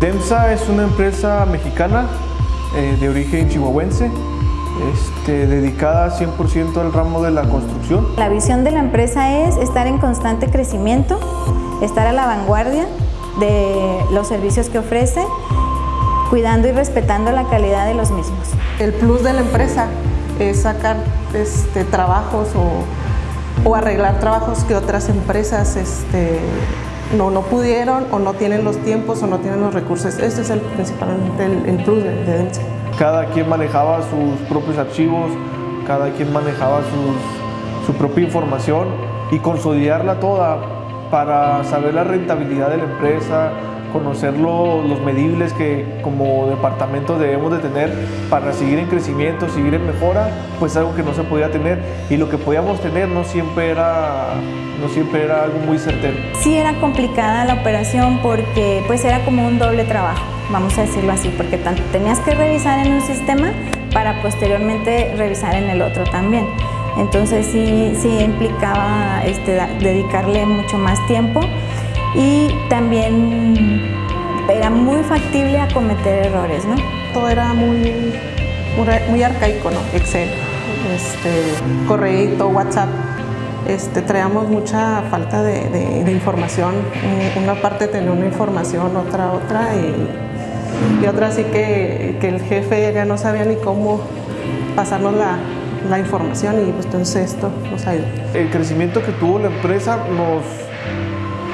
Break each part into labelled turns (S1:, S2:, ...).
S1: DEMSA es una empresa mexicana eh, de origen chihuahuense, este, dedicada 100% al ramo de la construcción.
S2: La visión de la empresa es estar en constante crecimiento, estar a la vanguardia de los servicios que ofrece, cuidando y respetando la calidad de los mismos.
S3: El plus de la empresa es sacar este, trabajos o, o arreglar trabajos que otras empresas este, no, no pudieron o no tienen los tiempos o no tienen los recursos. Este es el, principalmente el, el de, de.
S1: Cada quien manejaba sus propios archivos, cada quien manejaba sus, su propia información y consolidarla toda para saber la rentabilidad de la empresa, conocer lo- los medibles que como departamento debemos de tener para seguir en crecimiento, seguir en mejora, pues algo que no se podía tener y lo que podíamos tener no siempre era, no siempre era algo muy certero.
S2: Sí era complicada la operación porque pues era como un doble trabajo, vamos a decirlo así, porque tanto tenías que revisar en un sistema para posteriormente revisar en el otro también. Entonces sí, sí implicaba este, dedicarle mucho más tiempo y también era muy factible a cometer errores, ¿no?
S3: Todo era muy, muy, arcaico, ¿no? Excel, este, correíto, WhatsApp. Este, traíamos mucha falta de, de- de información. Un- Una parte tenía una información, otra otra y, y otra así que, que el jefe ya no sabía ni cómo pasarnos la, la información y pues entonces esto nos ayudó.
S1: el crecimiento que tuvo la empresa nos,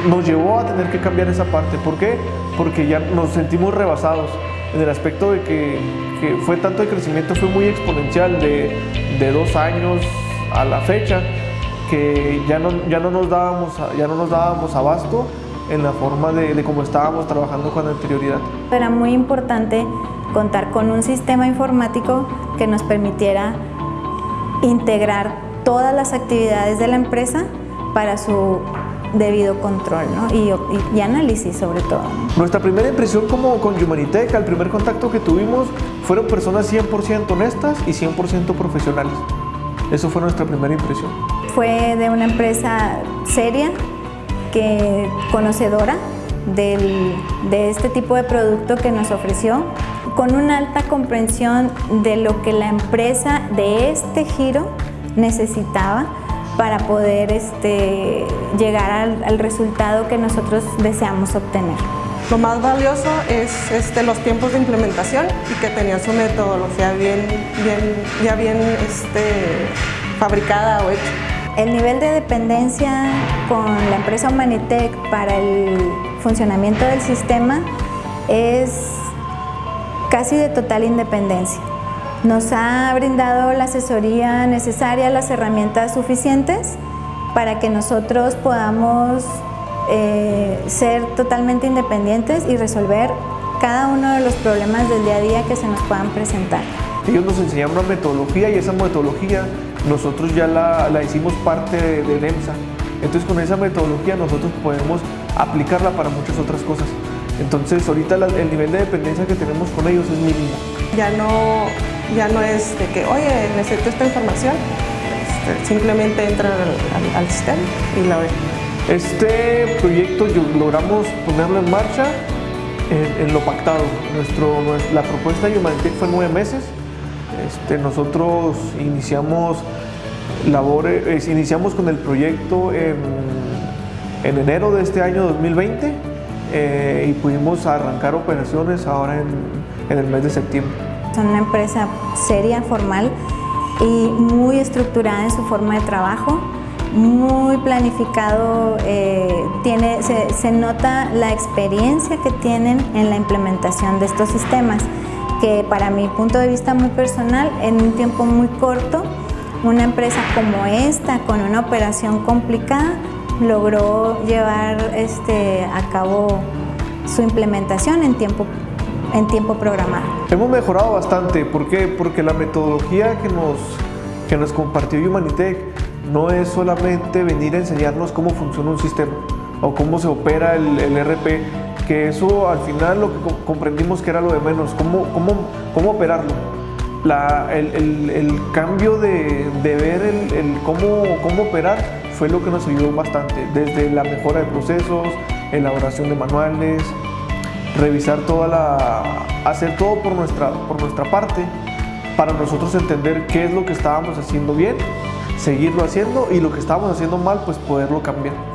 S1: nos llevó a tener que cambiar esa parte. ¿Por qué? Porque ya nos sentimos rebasados en el aspecto de que, que fue tanto el crecimiento, fue muy exponencial de, de dos años a la fecha, que ya no, ya no, nos, dábamos, ya no nos dábamos abasto en la forma de, de cómo estábamos trabajando con anterioridad.
S2: Era muy importante contar con un sistema informático que nos permitiera integrar todas las actividades de la empresa para su debido control ¿no? y, y- y análisis sobre todo. ¿no?
S1: Nuestra primera impresión como con Humanitech, al primer contacto que tuvimos, fueron personas 100% honestas y 100% profesionales. Eso fue nuestra primera impresión.
S2: Fue de una empresa seria, que, conocedora del- de este tipo de producto que nos ofreció, con una alta comprensión de lo que la empresa de este giro necesitaba para poder este, llegar al, al resultado que nosotros deseamos obtener.
S3: Lo más valioso es este, los tiempos de implementación y que tenía su metodología bien, bien, ya bien este, fabricada o hecha.
S2: El nivel de dependencia con la empresa Humanitech para el funcionamiento del sistema es casi de total independencia. Nos ha brindado la asesoría necesaria, las herramientas suficientes para que nosotros podamos eh, ser totalmente independientes y resolver cada uno de los problemas del día a día que se nos puedan presentar.
S1: Ellos nos enseñaron una metodología y esa metodología nosotros ya la, la hicimos parte de, de NEMSA. Entonces con esa metodología nosotros podemos aplicarla para muchas otras cosas. Entonces ahorita la- el nivel de dependencia que tenemos con ellos es mínimo.
S3: Ya no, ya no es de que, oye, necesito esta información. Este, simplemente entran al, sistema y la ven.
S1: Este proyecto logramos ponerlo en marcha en, lo pactado. Nuestro, nues- la propuesta de Humanitech fue nueve meses. Este, nosotros iniciamos labores, iniciamos con el proyecto en, en enero de este año 2020 eh, y pudimos arrancar operaciones ahora en, en el mes de septiembre.
S2: Son una empresa seria, formal y muy estructurada en su forma de trabajo, muy planificado, eh, tiene, se, nota la experiencia que tienen en la implementación de estos sistemas, que para mi punto de vista muy personal, en un tiempo muy corto, una empresa como esta, con una operación complicada, logró llevar este, a cabo su implementación en tiempo, en tiempo programado.
S1: Hemos mejorado bastante, ¿por qué? Porque la metodología que nos, que nos compartió Humanitech no es solamente venir a enseñarnos cómo funciona un sistema o cómo se opera el, el RP, que eso al final lo que co- comprendimos que era lo de menos, cómo, cómo, cómo operarlo. La- el, el- el cambio de, de ver el cómo, cómo operar fue lo que nos ayudó bastante, desde la mejora de procesos, elaboración de manuales, revisar toda la, hacer todo por nuestra, por nuestra parte para nosotros entender qué es lo que estábamos haciendo bien, seguirlo haciendo y lo que estábamos haciendo mal, pues poderlo cambiar.